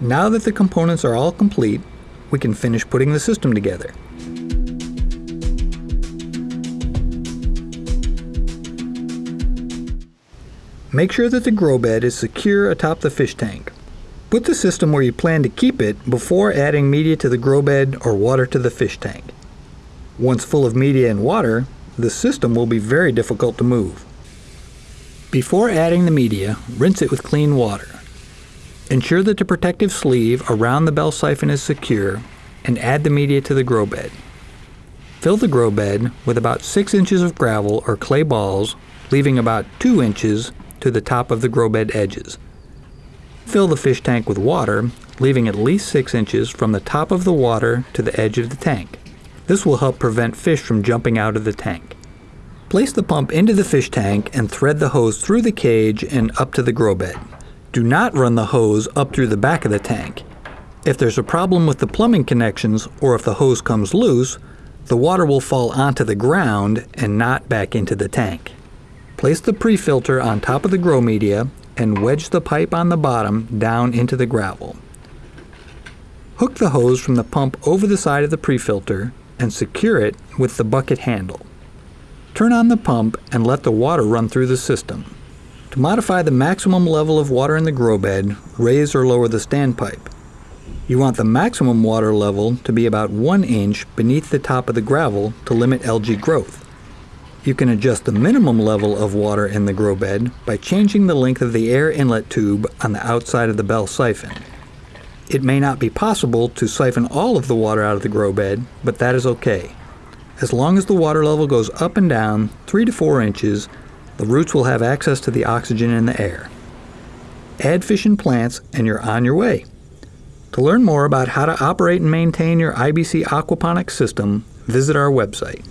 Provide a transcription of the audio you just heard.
Now that the components are all complete, we can finish putting the system together. Make sure that the grow bed is secure atop the fish tank. Put the system where you plan to keep it before adding media to the grow bed or water to the fish tank. Once full of media and water, the system will be very difficult to move. Before adding the media, rinse it with clean water. Ensure that the protective sleeve around the bell siphon is secure and add the media to the grow bed. Fill the grow bed with about 6 inches of gravel or clay balls, leaving about 2 inches to the top of the grow bed edges. Fill the fish tank with water, leaving at least 6 inches from the top of the water to the edge of the tank. This will help prevent fish from jumping out of the tank. Place the pump into the fish tank and thread the hose through the cage and up to the grow bed. Do not run the hose up through the back of the tank. If there's a problem with the plumbing connections or if the hose comes loose, the water will fall onto the ground and not back into the tank. Place the pre-filter on top of the grow media and wedge the pipe on the bottom down into the gravel. Hook the hose from the pump over the side of the pre-filter and secure it with the bucket handle. Turn on the pump and let the water run through the system. To modify the maximum level of water in the grow bed, raise or lower the standpipe. You want the maximum water level to be about 1 inch beneath the top of the gravel to limit algae growth. You can adjust the minimum level of water in the grow bed by changing the length of the air inlet tube on the outside of the bell siphon. It may not be possible to siphon all of the water out of the grow bed, but that is okay. As long as the water level goes up and down 3 to 4 inches, the roots will have access to the oxygen in the air. Add fish and plants and you're on your way. To learn more about how to operate and maintain your IBC aquaponics system, visit our website.